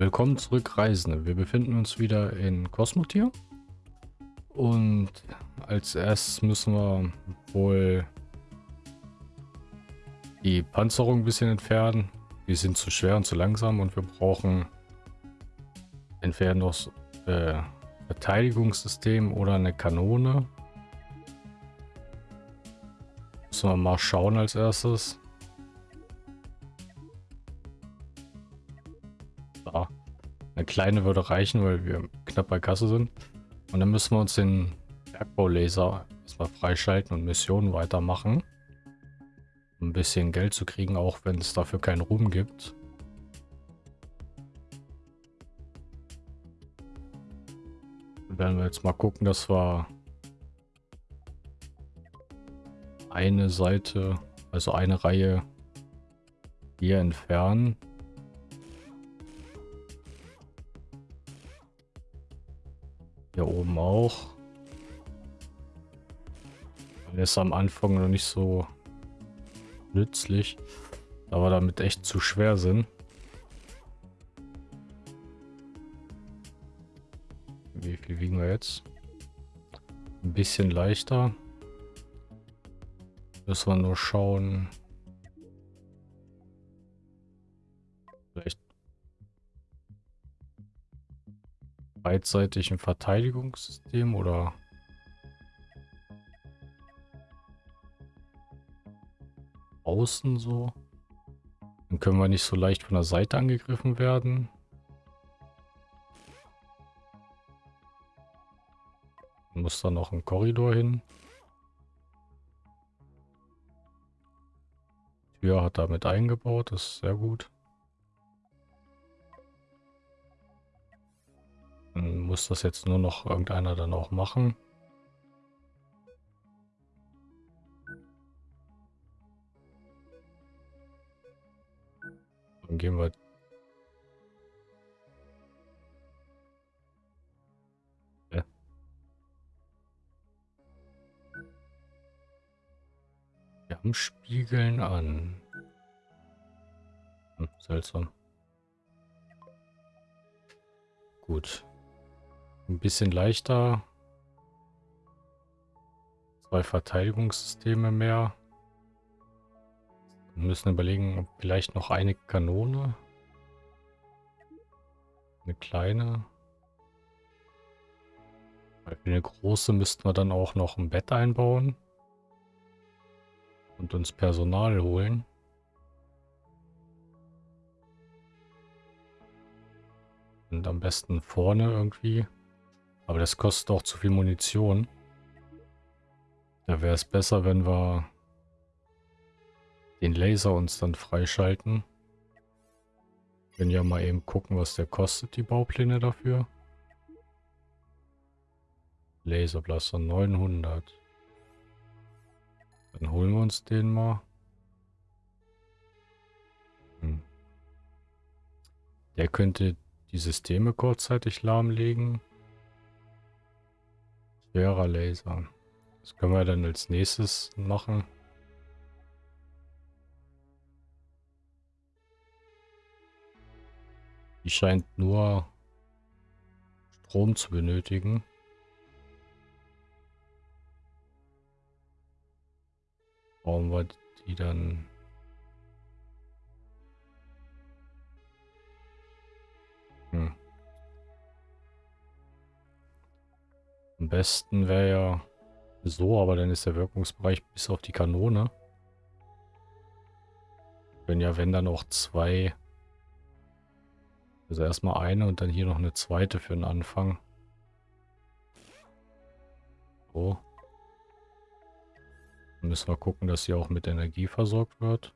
Willkommen zurück, Reisende. Wir befinden uns wieder in Kosmotier. Und als erstes müssen wir wohl die Panzerung ein bisschen entfernen. Die sind zu schwer und zu langsam und wir brauchen entweder noch äh, Verteidigungssystem oder eine Kanone. Müssen wir mal schauen als erstes. Kleine würde reichen, weil wir knapp bei Kasse sind. Und dann müssen wir uns den Bergbaulaser erstmal freischalten und Missionen weitermachen. Um ein bisschen Geld zu kriegen, auch wenn es dafür keinen Ruhm gibt. Dann werden wir jetzt mal gucken, dass wir eine Seite, also eine Reihe hier entfernen. Hier oben auch. Der ist am Anfang noch nicht so nützlich, da wir damit echt zu schwer sind. Wie viel wiegen wir jetzt? Ein bisschen leichter. Müssen wir nur schauen. Beidseitig ein Verteidigungssystem oder außen so. Dann können wir nicht so leicht von der Seite angegriffen werden. Muss da noch ein Korridor hin. Tür hat damit eingebaut, das ist sehr gut. Muss das jetzt nur noch irgendeiner dann auch machen. Dann gehen wir Spiegeln an. Hm, seltsam. Gut. Ein bisschen leichter. Zwei Verteidigungssysteme mehr. Wir müssen überlegen, ob vielleicht noch eine Kanone. Eine kleine. Für eine große müssten wir dann auch noch ein Bett einbauen. Und uns Personal holen. Und am besten vorne irgendwie. Aber das kostet auch zu viel Munition. Da wäre es besser, wenn wir den Laser uns dann freischalten. Können ja mal eben gucken, was der kostet, die Baupläne dafür. Laserblaster 900. Dann holen wir uns den mal. Hm. Der könnte die Systeme kurzzeitig lahmlegen. Schwerer Laser. Das können wir dann als nächstes machen. Die scheint nur Strom zu benötigen. Brauchen wir die dann... Hm. Am besten wäre ja so, aber dann ist der Wirkungsbereich bis auf die Kanone. Wenn ja, wenn dann auch zwei. Also erstmal eine und dann hier noch eine zweite für den Anfang. So. Dann müssen wir gucken, dass sie auch mit Energie versorgt wird.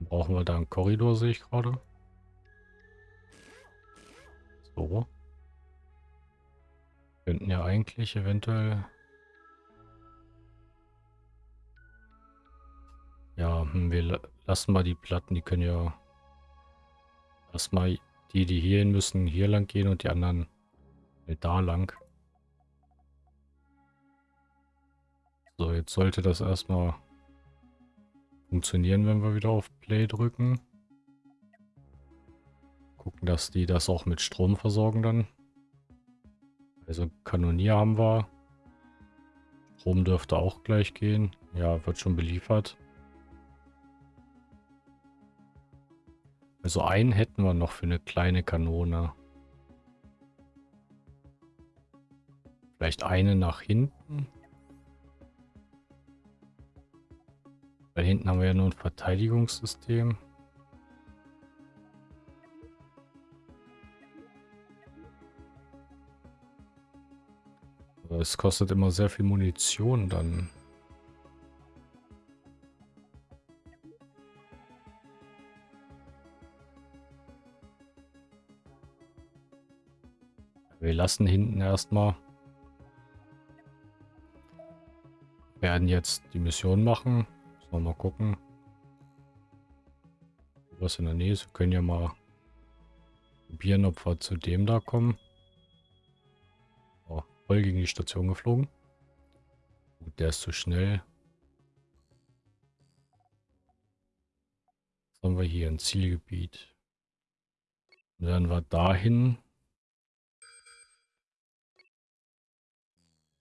Brauchen wir da einen Korridor, sehe ich gerade. So. Könnten ja eigentlich eventuell... Ja, hm, wir lassen mal die Platten, die können ja... Erstmal die, die hier hin müssen, hier lang gehen und die anderen da lang. So, jetzt sollte das erstmal funktionieren, wenn wir wieder auf Play drücken. Gucken, dass die das auch mit Strom versorgen dann. Also Kanonier haben wir. Strom dürfte auch gleich gehen. Ja, wird schon beliefert. Also einen hätten wir noch für eine kleine Kanone. Vielleicht eine nach hinten. Da hinten haben wir ja nur ein Verteidigungssystem. Es kostet immer sehr viel Munition dann. Wir lassen hinten erstmal. Werden jetzt die Mission machen. Sollen wir mal gucken. Was in der Nähe ist. Wir können ja mal probieren, ob wir zu dem da kommen. Voll gegen die Station geflogen. Gut, der ist zu schnell. Was haben wir hier? Ein Zielgebiet. Und dann wir dahin.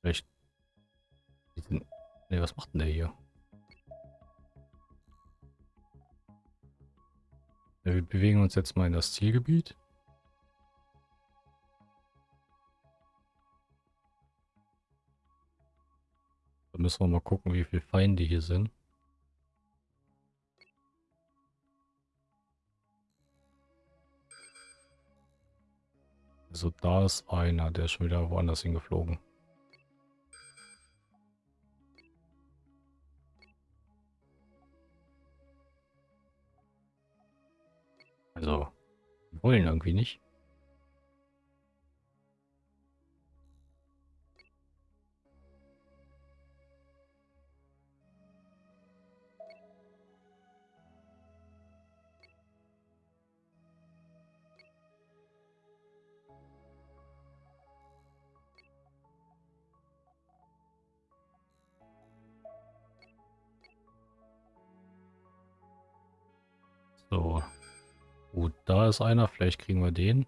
Vielleicht. Ne, was macht denn der hier? Ja, wir bewegen uns jetzt mal in das Zielgebiet. Müssen wir mal gucken, wie viele Feinde hier sind. Also da ist einer, der ist schon wieder woanders hingeflogen. Also, wollen irgendwie nicht. Da ist einer. Vielleicht kriegen wir den.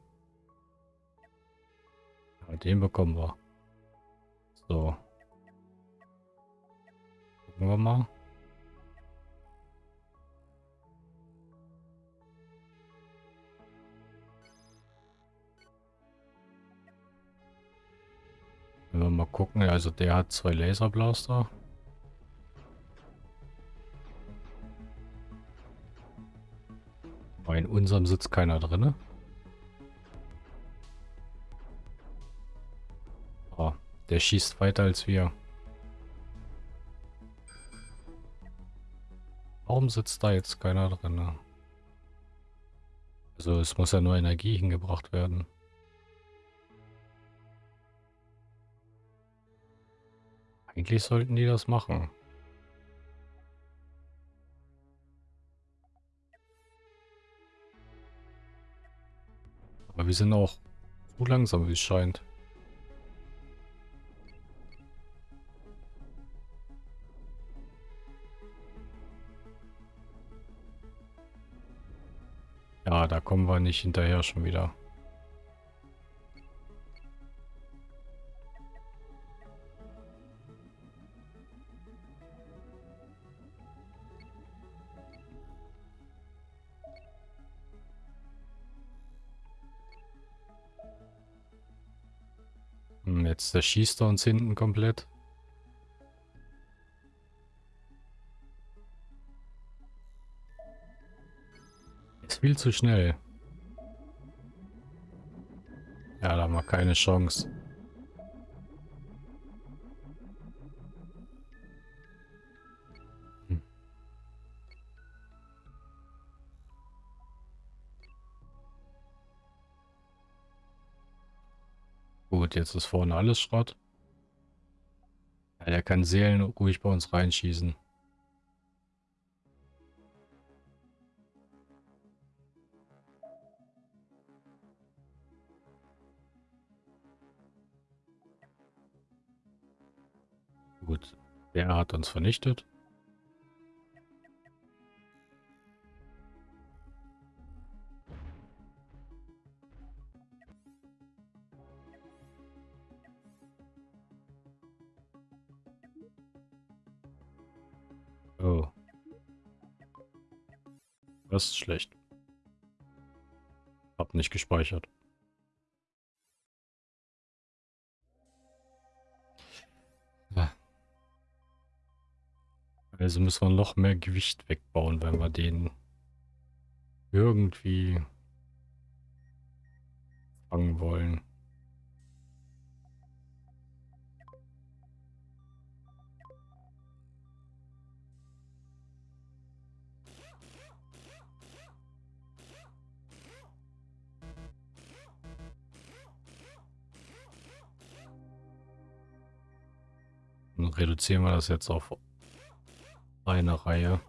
Ja, den bekommen wir. So. Gucken wir mal. Wenn wir mal gucken, also der hat zwei Laserblaster. In unserem sitzt keiner drin. Oh, der schießt weiter als wir. Warum sitzt da jetzt keiner drin? Also es muss ja nur Energie hingebracht werden. Eigentlich sollten die das machen. Wir sind auch zu langsam, wie es scheint. Ja, da kommen wir nicht hinterher schon wieder. Jetzt zerschießt er uns hinten komplett. Ist viel zu schnell. Ja, da haben wir keine Chance. Gut, jetzt ist vorne alles Schrott. Ja, der kann Seelen ruhig bei uns reinschießen. Gut, der hat uns vernichtet. Das ist schlecht. Hab nicht gespeichert. Also müssen wir noch mehr Gewicht wegbauen, wenn wir den irgendwie fangen wollen. Reduzieren wir das jetzt auf eine Reihe.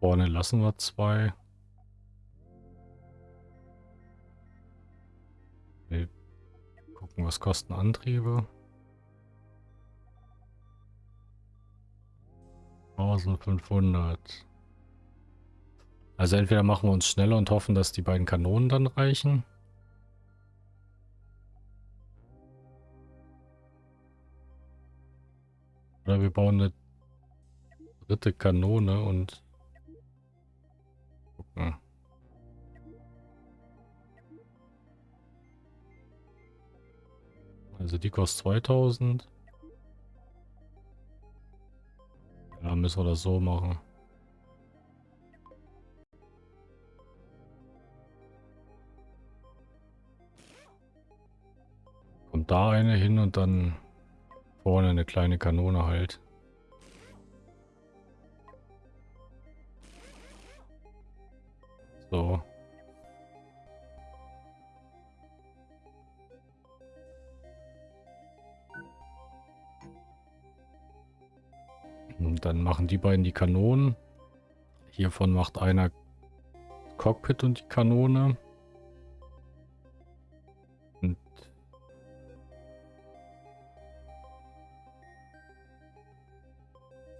Vorne lassen wir zwei. Wir gucken, was kosten Antriebe. 1500. Also entweder machen wir uns schneller und hoffen, dass die beiden Kanonen dann reichen. Oder wir bauen eine dritte Kanone und gucken. Also die kostet 2000. Ja, müssen wir das so machen. Kommt da eine hin und dann vorne eine kleine Kanone halt. So. Und dann machen die beiden die Kanonen. Hiervon macht einer Cockpit und die Kanone.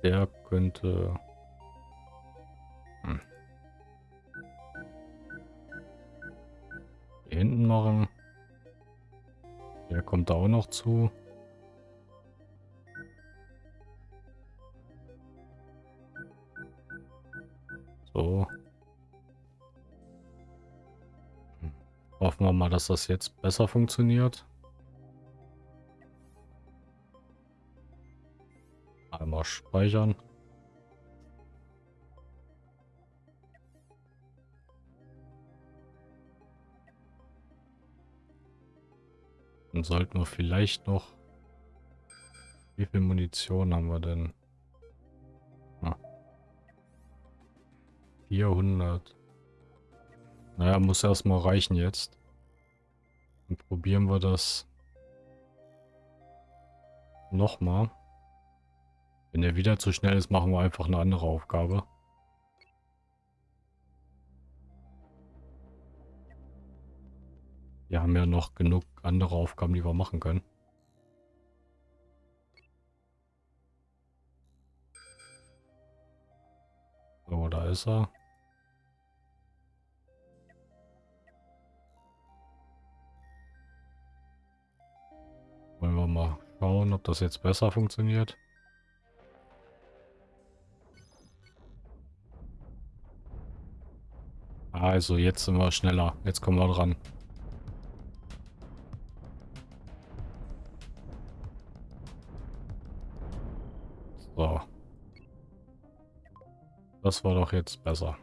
Der könnte... Hm. Hinten machen. Der kommt da auch noch zu. So. Hoffen wir mal, dass das jetzt besser funktioniert. Speichern. Dann sollten wir vielleicht noch... Wie viel Munition haben wir denn? Ah. 400. Naja, muss erstmal reichen jetzt. Dann probieren wir das nochmal. Wenn er wieder zu schnell ist, machen wir einfach eine andere Aufgabe. Wir haben ja noch genug andere Aufgaben, die wir machen können. So, da ist er. Wollen wir mal schauen, ob das jetzt besser funktioniert. Also, jetzt sind wir schneller. Jetzt kommen wir dran. So. Das war doch jetzt besser.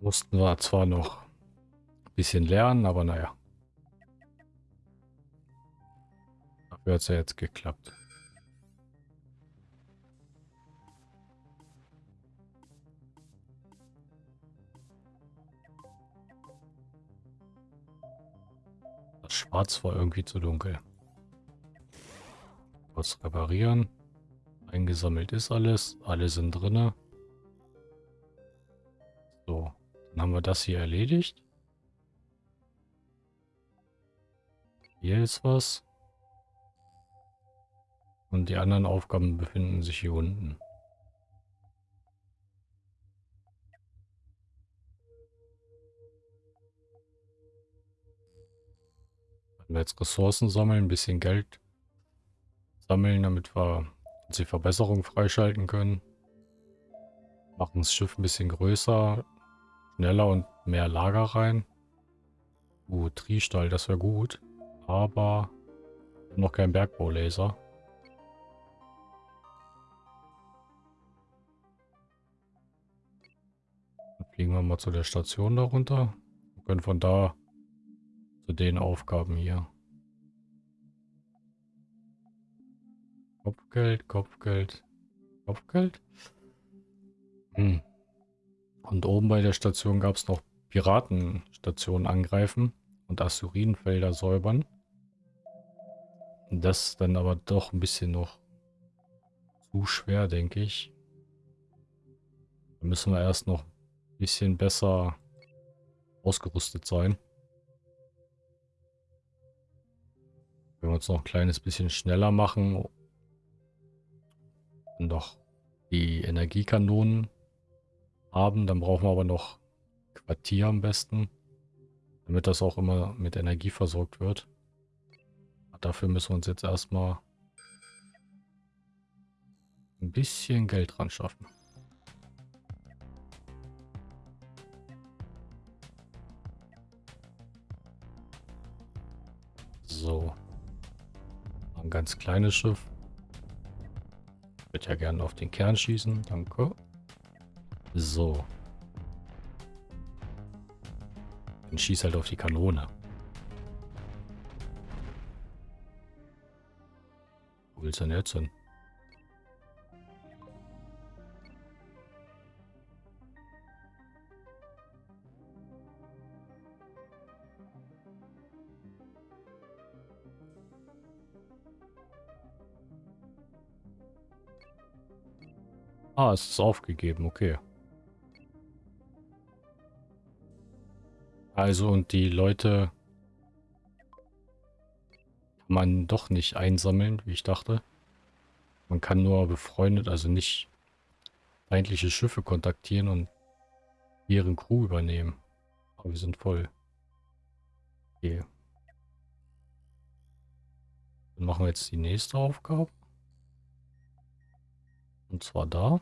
Mussten wir zwar noch ein bisschen lernen, aber naja. Dafür hat es ja jetzt geklappt. Schwarz war irgendwie zu dunkel. Was reparieren. Eingesammelt ist alles. Alle sind drinne. So, dann haben wir das hier erledigt. Hier ist was. Und die anderen Aufgaben befinden sich hier unten. Jetzt Ressourcen sammeln, ein bisschen Geld sammeln, damit wir die Verbesserung freischalten können. Machen das Schiff ein bisschen größer, schneller und mehr Lager rein. Uh, Triestall, das wäre gut. Aber noch kein Bergbaulaser. Dann fliegen wir mal zu der Station darunter. Wir können von da zu den Aufgaben hier. Kopfgeld, Kopfgeld, Kopfgeld. Hm. Und oben bei der Station gab es noch Piratenstationen angreifen und Asyrinfelder säubern. Das ist dann aber doch ein bisschen noch zu schwer, denke ich. Da müssen wir erst noch ein bisschen besser ausgerüstet sein. Wenn wir uns noch ein kleines bisschen schneller machen und noch die Energiekanonen haben, dann brauchen wir aber noch Quartier am besten, damit das auch immer mit Energie versorgt wird. Dafür müssen wir uns jetzt erstmal ein bisschen Geld dran schaffen. So. Ein ganz kleines Schiff. Ich würde ja gerne auf den Kern schießen. Danke. So. Dann schieß halt auf die Kanone. Wo willst du denn jetzt hin? Ah, es ist aufgegeben, okay. Also und die Leute kann man doch nicht einsammeln, wie ich dachte. Man kann nur befreundet, also nicht feindliche Schiffe kontaktieren und ihren Crew übernehmen. Aber wir sind voll. Okay. Dann machen wir jetzt die nächste Aufgabe. Und zwar da.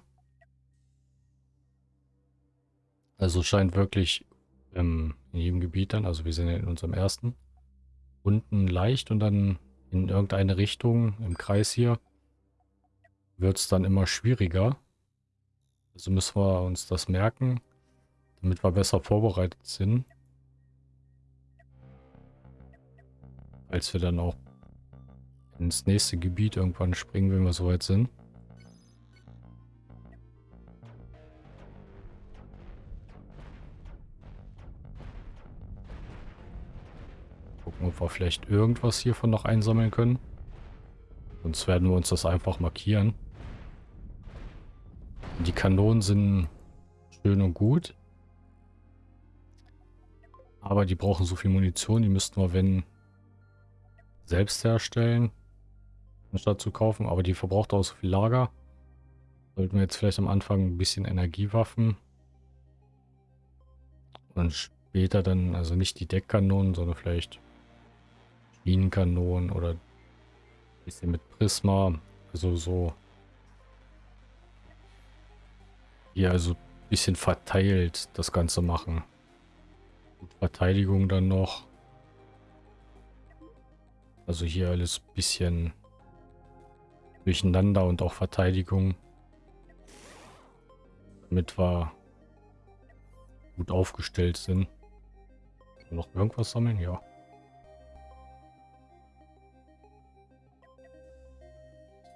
Also scheint wirklich ähm, in jedem Gebiet dann, also wir sind ja in unserem ersten, unten leicht und dann in irgendeine Richtung im Kreis hier wird es dann immer schwieriger. Also müssen wir uns das merken, damit wir besser vorbereitet sind. Als wir dann auch ins nächste Gebiet irgendwann springen, wenn wir soweit sind. Ob wir vielleicht irgendwas hiervon noch einsammeln können. Sonst werden wir uns das einfach markieren. Die Kanonen sind schön und gut. Aber die brauchen so viel Munition, die müssten wir, wenn, selbst herstellen, anstatt zu kaufen. Aber die verbraucht auch so viel Lager. Sollten wir jetzt vielleicht am Anfang ein bisschen Energiewaffen. Und später dann, also nicht die Deckkanonen, sondern vielleicht Schienenkanonen oder bisschen mit Prisma. Also so. Hier also bisschen verteilt das Ganze machen. Und Verteidigung dann noch. Also hier alles bisschen durcheinander und auch Verteidigung. Damit wir gut aufgestellt sind. Noch irgendwas sammeln? Ja.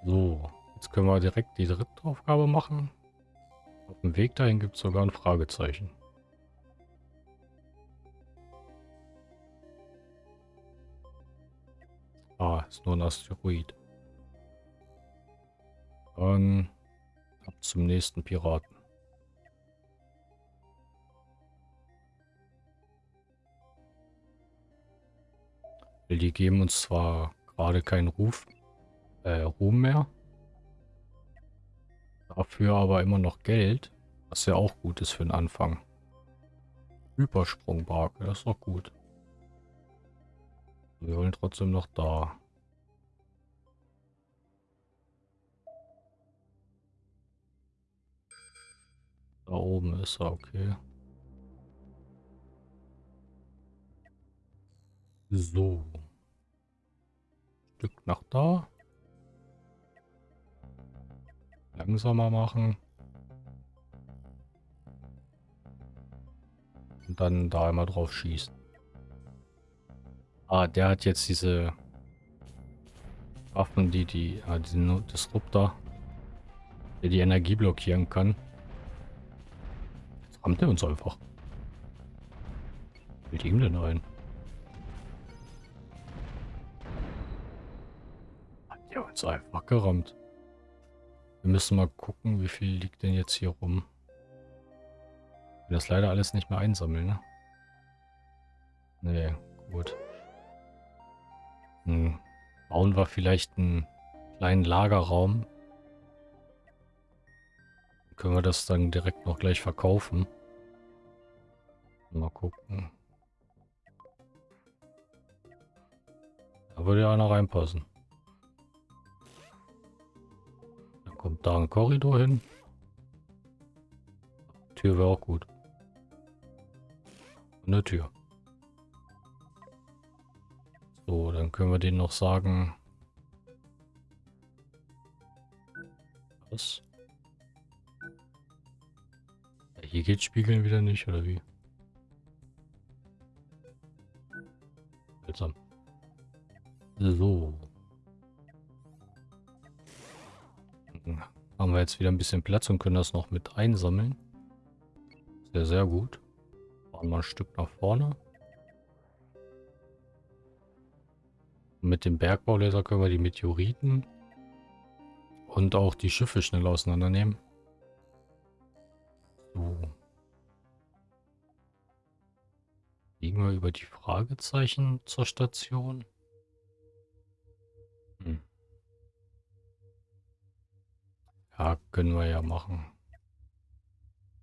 So, jetzt können wir direkt die dritte Aufgabe machen. Auf dem Weg dahin gibt es sogar ein Fragezeichen. Ah, ist nur ein Asteroid. Dann ab zum nächsten Piraten. Die geben uns zwar gerade keinen Ruf, äh, Ruhm mehr. Dafür aber immer noch Geld, was ja auch gut ist für den Anfang. Hypersprungbarke, das ist doch gut. Wir wollen trotzdem noch da. Da oben ist er, okay. So. Stück nach da. Langsamer machen. Und dann da einmal drauf schießen. Ah, der hat jetzt diese Waffen, die die, ah, diesen Disruptor, der die Energie blockieren kann. Jetzt rammt er uns einfach. Will ihm denn ein? Hat der uns einfach gerammt. Wir müssen mal gucken, wie viel liegt denn jetzt hier rum. Ich das leider alles nicht mehr einsammeln, ne? Nee, gut. Hm. Bauen wir vielleicht einen kleinen Lagerraum. können wir das dann direkt noch gleich verkaufen. Mal gucken. Da würde ja einer reinpassen. Kommt da ein Korridor hin. Tür wäre auch gut. Eine Tür. So, dann können wir den noch sagen. Was? Hier geht Spiegeln wieder nicht, oder wie? Seltsam. So. Haben wir jetzt wieder ein bisschen Platz und können das noch mit einsammeln. Sehr, sehr gut. Fahren mal ein Stück nach vorne. Mit dem Bergbaulaser können wir die Meteoriten und auch die Schiffe schnell auseinandernehmen. So. Liegen wir über die Fragezeichen zur Station? Ja, können wir ja machen.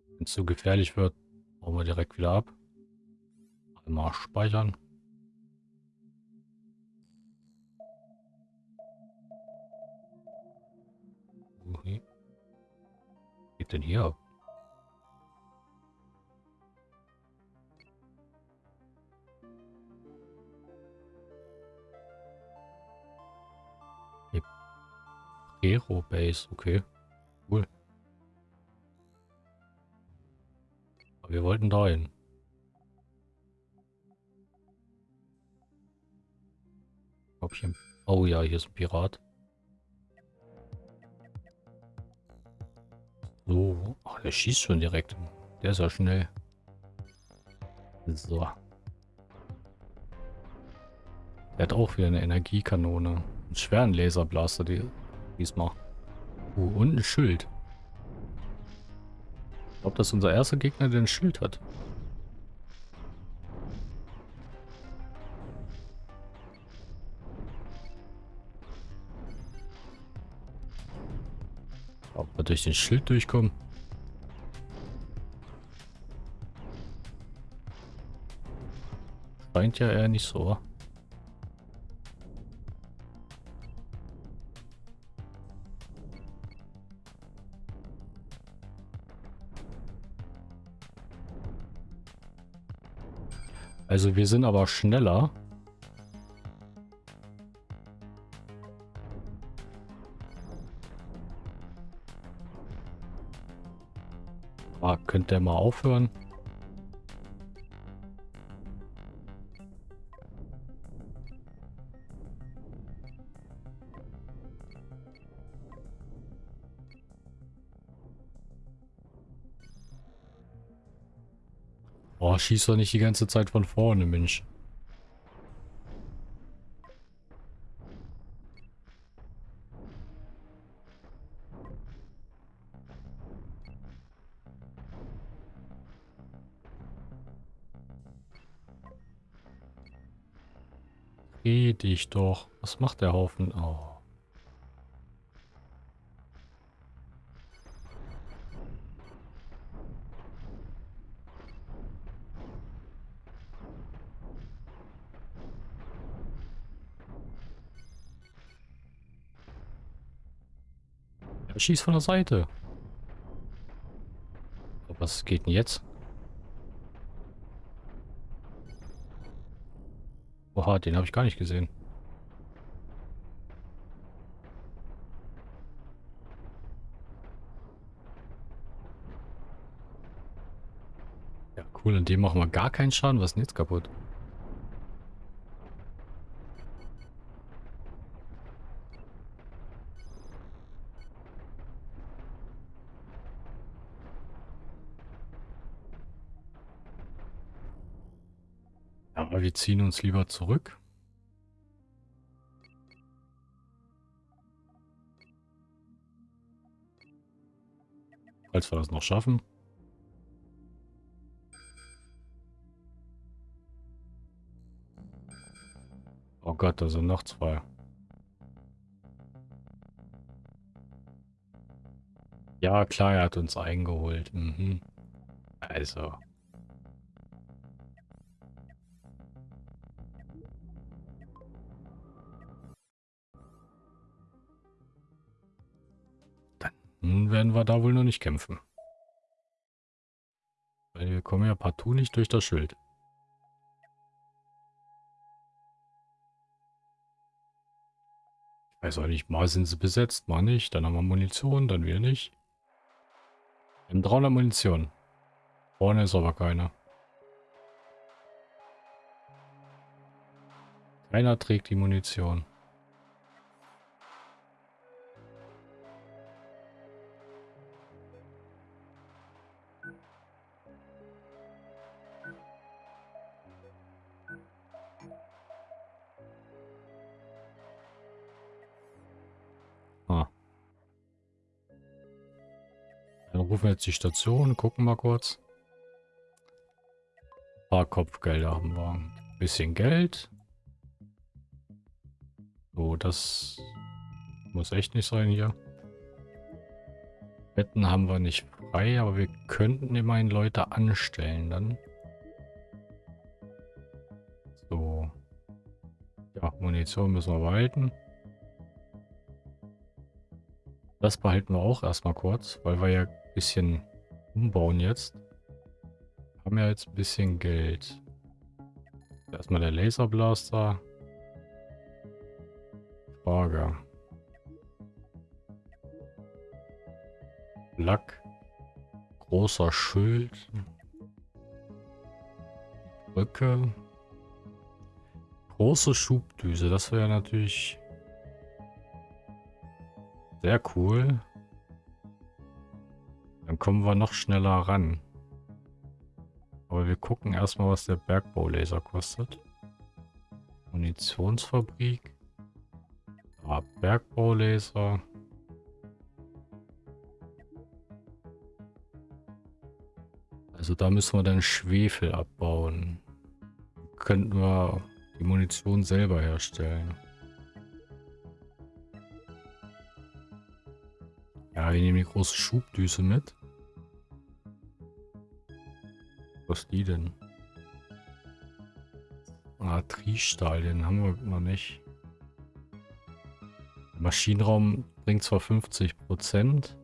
Wenn es zu gefährlich wird, bauen wir direkt wieder ab. Einmal speichern. Okay. Was geht denn hier ab? Hero Base, okay. Aber wir wollten dahin. Oh ja, hier ist ein Pirat. So. Ach, der schießt schon direkt. Der ist ja schnell. So. Der hat auch wieder eine Energiekanone. Einen schweren Laserblaster die, diesmal. Uh, und ein Schild. Glaube, das unser erster Gegner, der ein Schild hat. Ob wir durch den Schild durchkommen? Scheint ja eher nicht so. Also wir sind aber schneller. Ah, könnt ihr mal aufhören? Schieß doch nicht die ganze Zeit von vorne, Mensch. Dreh dich doch. Was macht der Haufen? Oh. Schießt von der Seite. Was geht denn jetzt? Oha, den habe ich gar nicht gesehen. Ja, cool. Und dem machen wir gar keinen Schaden. Was ist denn jetzt kaputt? Ziehen uns lieber zurück. Falls wir das noch schaffen. Oh Gott, da sind noch zwei. Ja, klar, er hat uns eingeholt. Mhm. Also. Dann werden wir da wohl noch nicht kämpfen. Weil wir kommen ja partout nicht durch das Schild. Ich weiß auch nicht, mal sind sie besetzt, mal nicht. Dann haben wir Munition, dann wieder nicht. Wir haben 300 Munition. Vorne ist aber keiner. Keiner trägt die Munition. Wir jetzt die Station, gucken mal kurz. Ein paar Kopfgelder haben wir. Ein bisschen Geld. So, das muss echt nicht sein hier. Betten haben wir nicht frei, aber wir könnten immerhin Leute anstellen dann. So. Ja, Munition müssen wir behalten. Das behalten wir auch erstmal kurz, weil wir ja bisschen umbauen jetzt. Haben ja jetzt ein bisschen Geld. Erstmal der Laserblaster. Frage. Lack. Großer Schild. Brücke. Große Schubdüse. Das wäre natürlich sehr cool. Dann kommen wir noch schneller ran. Aber wir gucken erstmal, was der Bergbaulaser kostet. Munitionsfabrik. Ah, Bergbaulaser. Also da müssen wir dann Schwefel abbauen. Könnten wir die Munition selber herstellen. Ja, wir nehmen die große Schubdüse mit. Was die denn? Ah, Triestahl, den haben wir noch nicht. Maschinenraum bringt zwar 50%,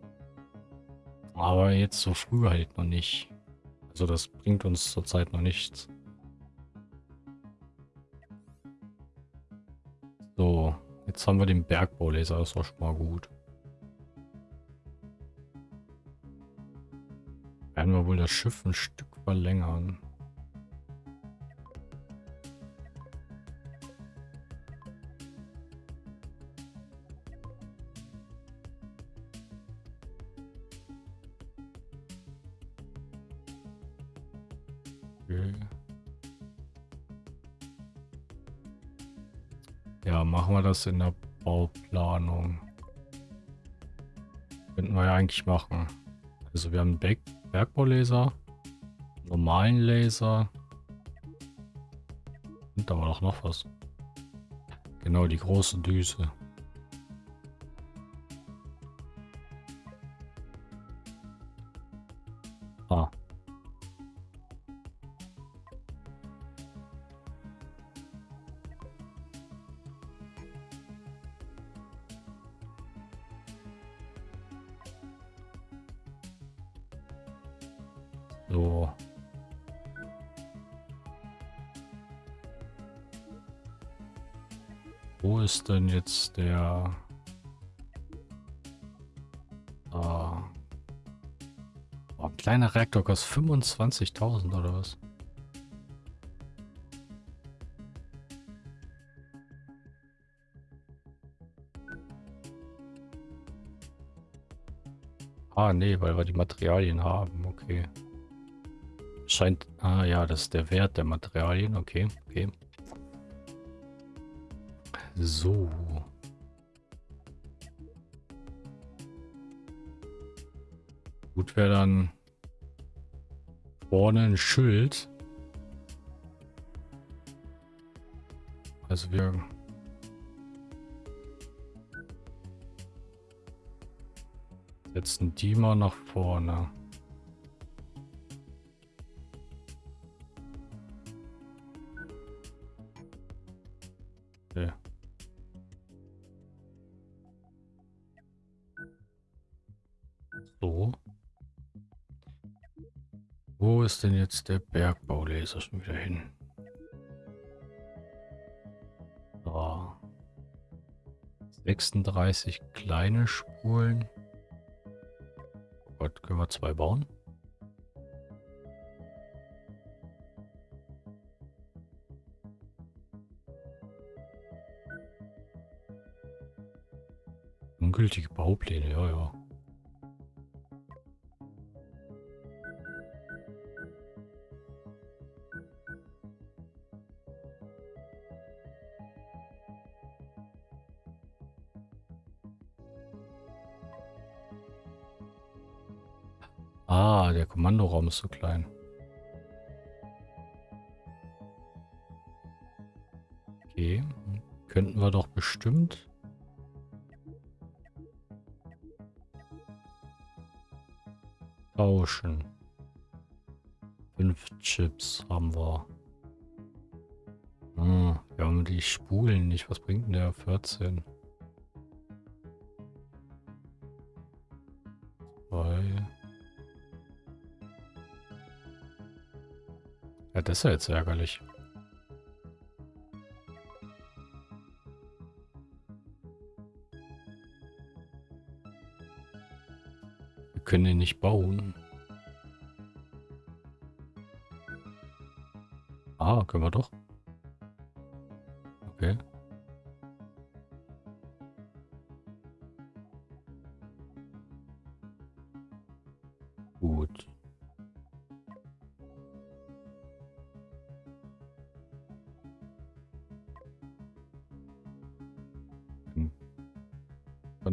aber jetzt so früh halt noch nicht. Also das bringt uns zurzeit noch nichts. So, jetzt haben wir den Bergbaulaser, das war schon mal gut. Werden wir wohl das Schiff ein Stück verlängern. Ja, machen wir das in der Bauplanung. Könnten wir ja eigentlich machen. Also wir haben Back Bergbaulaser, normalen Laser und da war doch noch was. Genau, die große Düse. So. Wo ist denn jetzt der... Ah. Oh, ein kleiner Reaktor kostet 25.000 oder was? Ah, nee, weil wir die Materialien haben. Okay. Scheint... Ah ja, das ist der Wert der Materialien. Okay, okay. So. Gut wäre dann vorne ein Schild. Also wir setzen die mal nach vorne. Bergbaulaser schon wieder hin? So. 36 kleine Spulen. Oh Gott, können wir zwei bauen? Ungültige Baupläne, ja, ja. Kommandoraum ist so klein. Okay. Könnten wir doch bestimmt. Tauschen. Fünf Chips haben wir. Ah, wir haben die Spulen nicht. Was bringt denn der 14? Das ist ja jetzt ärgerlich. Wir können ihn nicht bauen.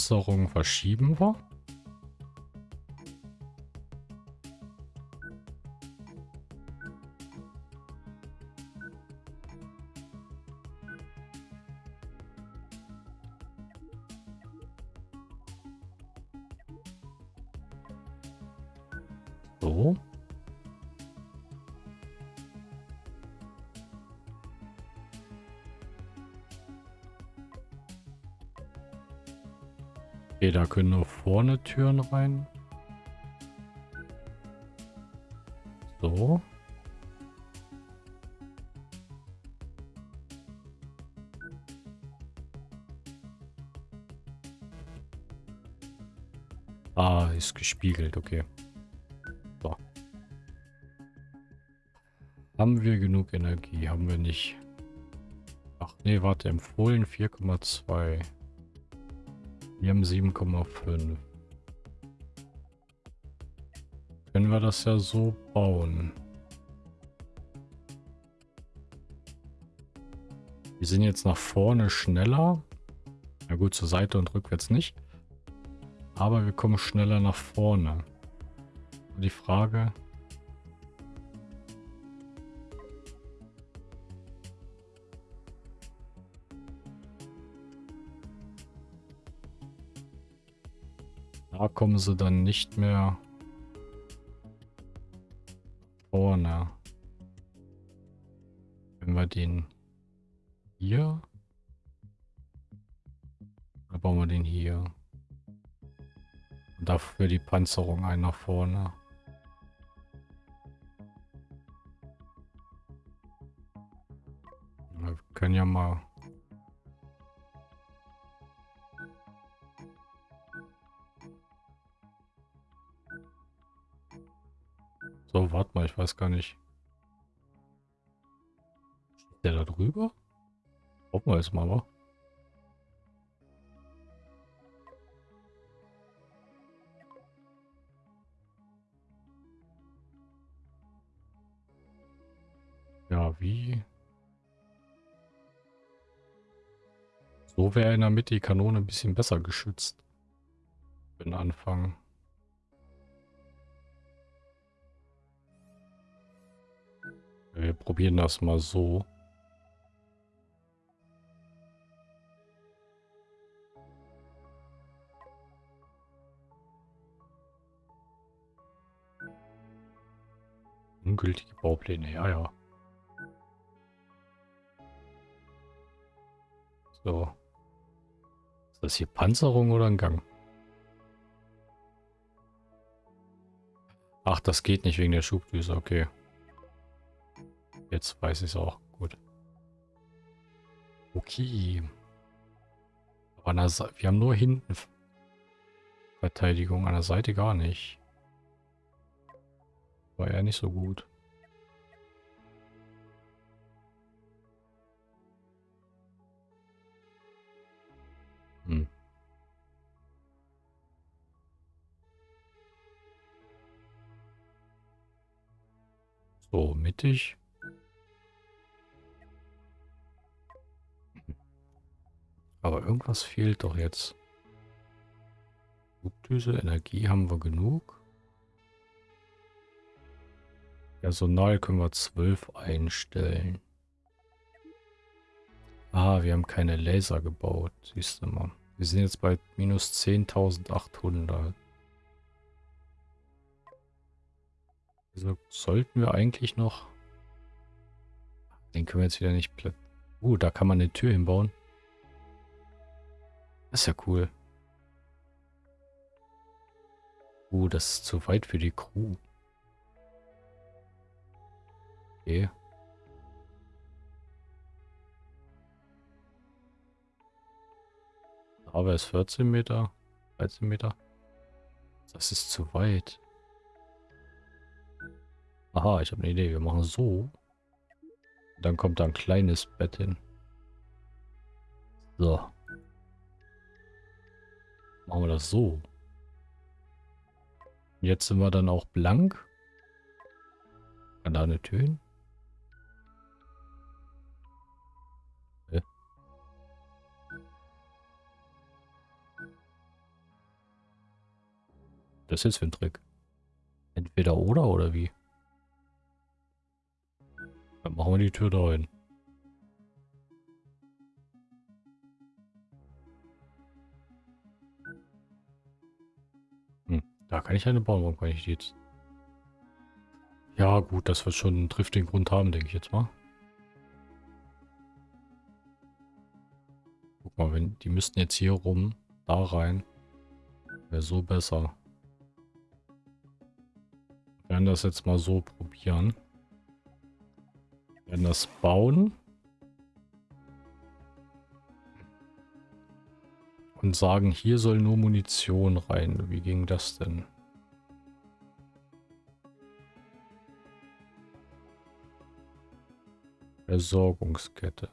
Panzerung verschieben wir. Können nur vorne Türen rein. So. Ah, ist gespiegelt, okay. So. Haben wir genug Energie? Haben wir nicht. Ach nee, warte, empfohlen 4,2. Wir haben 7,5. Können wir das ja so bauen. Wir sind jetzt nach vorne schneller. Na gut, zur Seite und rückwärts nicht. Aber wir kommen schneller nach vorne. Und die Frage... Da kommen sie dann nicht mehr vorne. Wenn wir den hier... Oder bauen wir den hier? Und dafür die Panzerung ein nach vorne. Wir können ja mal Warte mal, ich weiß gar nicht. Steht der da drüber? Hoffen wir jetzt mal, wa? Ja, wie? So wäre in der Mitte die Kanone ein bisschen besser geschützt. Für den Wir probieren das mal so. Ungültige Baupläne, ja, ja. So. Ist das hier Panzerung oder ein Gang? Ach, das geht nicht wegen der Schubdüse, okay. Jetzt weiß ich es auch. Gut. Okay. Aber wir haben nur hinten Verteidigung, an der Seite gar nicht. War ja nicht so gut. Hm. So, mittig. Aber irgendwas fehlt doch jetzt. Flugdüse, Energie haben wir genug. Personal können wir 12 einstellen. Ah, wir haben keine Laser gebaut. Siehst du mal. Wir sind jetzt bei minus 10.800. Also sollten wir eigentlich noch... Den können wir jetzt wieder nicht... Uh, da kann man eine Tür hinbauen. Das ist ja cool. Uh, das ist zu weit für die Crew. Okay. Aber es 14 Meter, 13 Meter. Das ist zu weit. Aha, ich habe eine Idee. Wir machen so. Dann kommt da ein kleines Bett hin. So. Machen wir das so. Jetzt sind wir dann auch blank. Kann da eine Tür hin? Das ist jetzt für ein Trick. Entweder oder oder wie? Dann machen wir die Tür da hin. Da kann ich eine bauen. Warum kann ich die jetzt? Ja gut, das wird schon einen triftigen Grund haben, denke ich jetzt mal. Guck mal, wenn die müssten jetzt hier rum, da rein. Wäre so besser. Wir werden das jetzt mal so probieren. Wir werden das bauen. Und sagen, hier soll nur Munition rein. Wie ging das denn? Versorgungskette.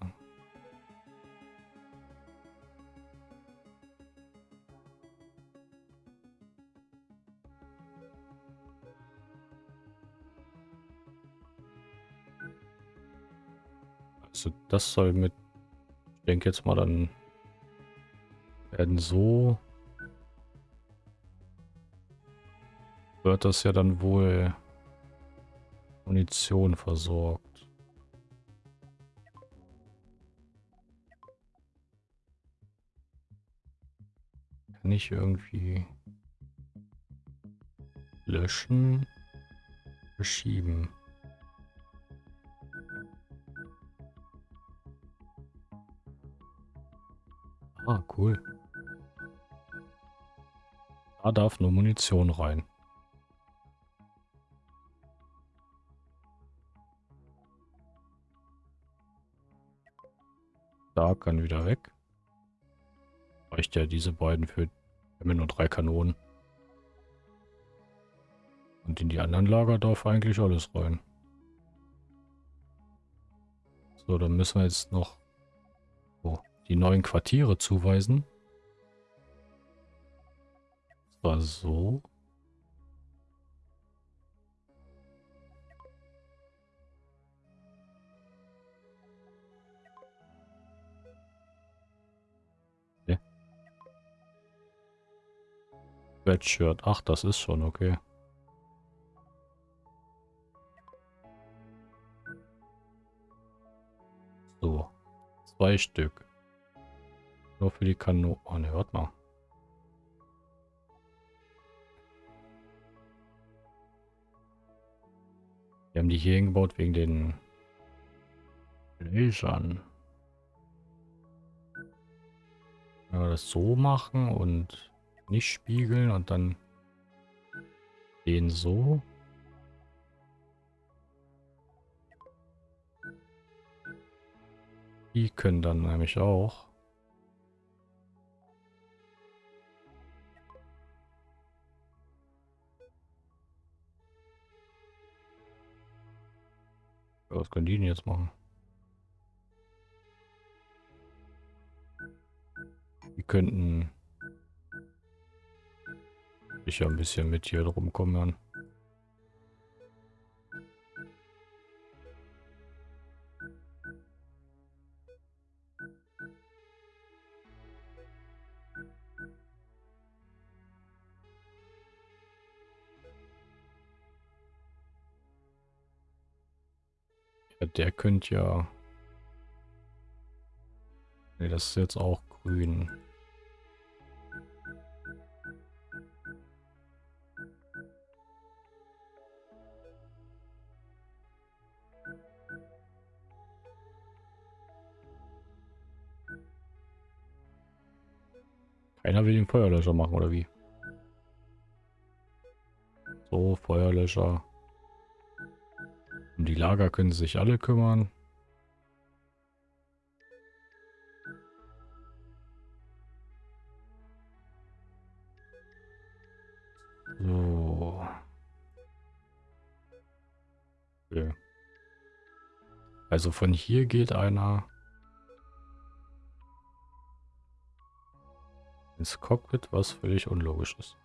Also das soll mit, ich denke jetzt mal dann werden so wird das ja dann wohl Munition versorgt. Kann ich irgendwie... Löschen. Verschieben. Ah, cool. Da darf nur Munition rein. Da kann wieder weg. Reicht ja diese beiden für... Haben nur drei Kanonen. Und in die anderen Lager darf eigentlich alles rein. So, dann müssen wir jetzt noch oh, die neuen Quartiere zuweisen. War so. Sweatshirt. Ach, das ist schon okay. So. Zwei Stück. Nur für die Kanone. Oh ne, warte mal. Wir haben die hier hingebaut wegen den Lasern. Wenn wir das so machen und nicht spiegeln und dann den so. Die können dann nämlich auch. Was können die denn jetzt machen? Die könnten sich ja ein bisschen mit hier drum kümmern. Ja, der könnte ja... Ne, das ist jetzt auch grün. Keiner will den Feuerlöscher machen, oder wie? So, Feuerlöscher. Die Lager können sich alle kümmern. So. Okay. Also von hier geht einer ins Cockpit, was völlig unlogisch ist.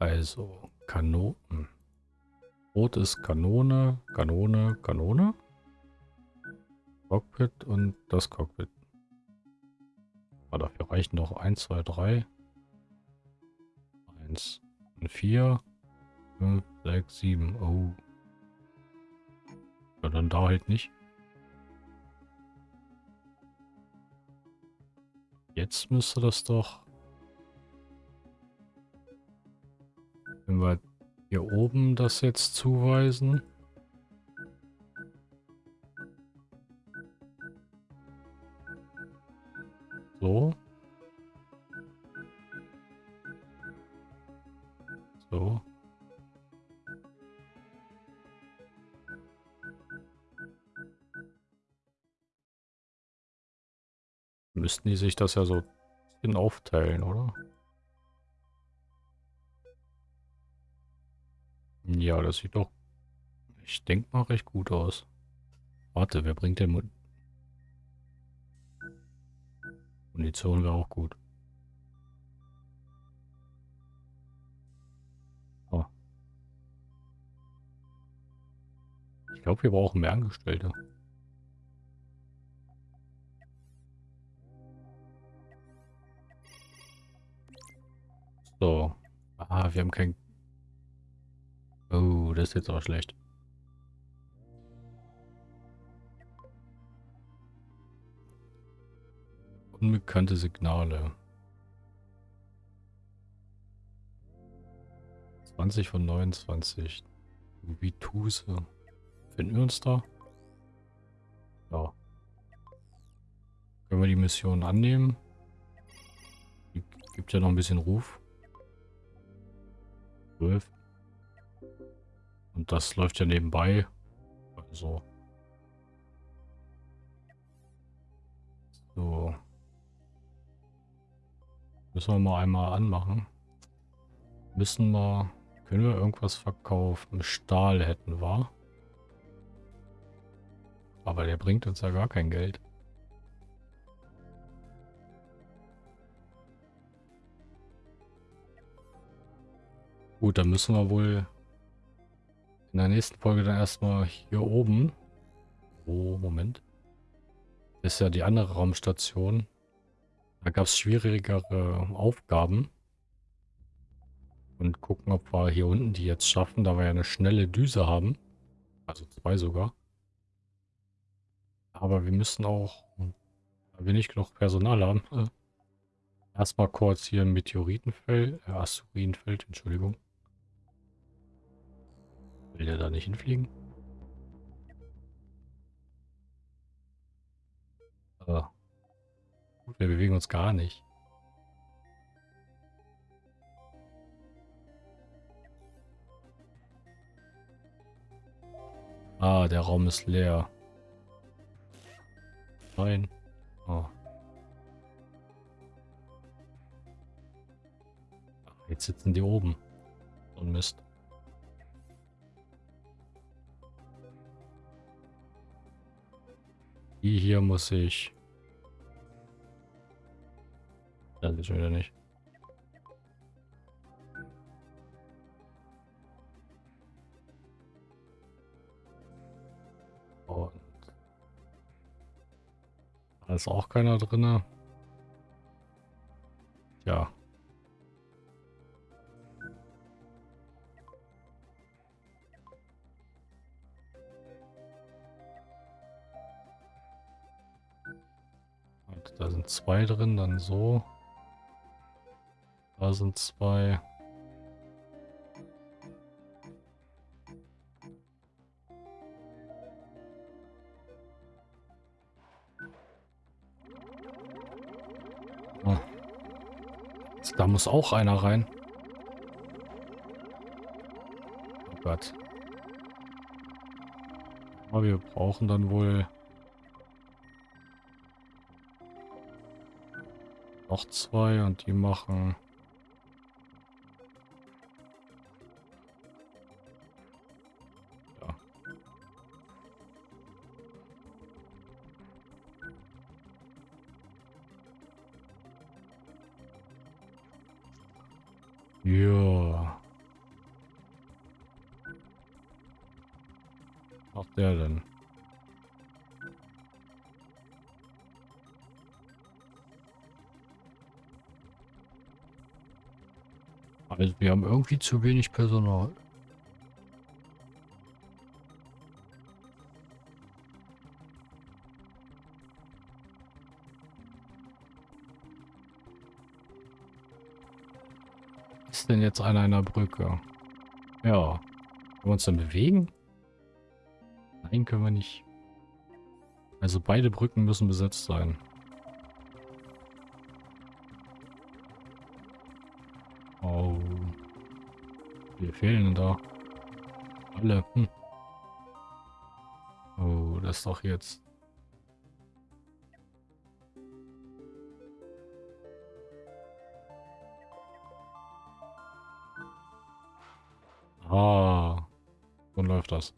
Also, Kanonen. Rot ist Kanone, Kanone, Kanone. Cockpit und das Cockpit. Aber dafür reichen doch 1, 2, 3. 1, 4, 5, 6, 7. Oh. Ja, dann da halt nicht. Jetzt müsste das doch... Wenn wir hier oben das jetzt zuweisen... So. So. Müssten die sich das ja so in aufteilen, oder? Ja, das sieht doch, ich denke mal, recht gut aus. Warte, wer bringt denn Mun Munition wäre auch gut. Oh. Ich glaube, wir brauchen mehr Angestellte. So. Ah, wir haben kein... Oh, das ist jetzt aber schlecht. Unbekannte Signale. 20 von 29. Wie Tuse. Finden wir uns da? Ja. Können wir die Mission annehmen? Die gibt ja noch ein bisschen Ruf. 12. Und das läuft ja nebenbei. Also. So. Müssen wir mal einmal anmachen. Müssen wir... Können wir irgendwas verkaufen? Stahl hätten wir. Aber der bringt uns ja gar kein Geld. Gut, dann müssen wir wohl in der nächsten Folge dann erstmal hier oben. Oh, Moment. Ist ja die andere Raumstation. Da gab es schwierigere Aufgaben. Und gucken, ob wir hier unten die jetzt schaffen, da wir ja eine schnelle Düse haben. Also zwei sogar. Aber wir müssen auch, da wir nicht genug Personal haben, erstmal kurz hier ein Meteoritenfeld, äh, Asteroidenfeld, Entschuldigung. Will der da nicht hinfliegen? Gut, wir bewegen uns gar nicht. Ah, der Raum ist leer. Nein. Oh. Jetzt sitzen die oben. Und Mist. Die hier muss ich... Das ist schon wieder nicht. Und da ist auch keiner drin. Zwei drin, dann so. Da sind zwei. Da muss auch einer rein. Oh Gott. Aber wir brauchen dann wohl noch zwei und die machen irgendwie zu wenig Personal. ist denn jetzt an einer Brücke? Ja. Können wir uns dann bewegen? Nein, können wir nicht. Also beide Brücken müssen besetzt sein. Wir fehlen da. Alle. Hm. Oh, das doch jetzt... Ah, so läuft das.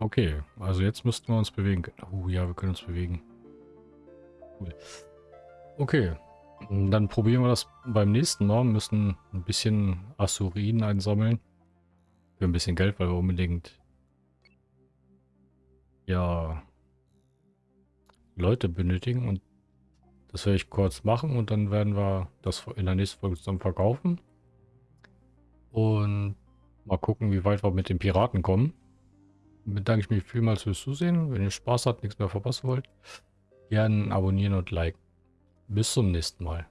Okay, also jetzt müssten wir uns bewegen. Oh ja, wir können uns bewegen. Cool. Okay, dann probieren wir das beim nächsten Mal. Wir müssen ein bisschen Asurinen einsammeln. Für ein bisschen Geld, weil wir unbedingt ja Leute benötigen und das werde ich kurz machen und dann werden wir das in der nächsten Folge zusammen verkaufen. Und mal gucken, wie weit wir mit den Piraten kommen. Damit danke ich mich vielmals fürs Zusehen. Wenn ihr Spaß habt, nichts mehr verpassen wollt, Gerne abonnieren und liken. Bis zum nächsten Mal.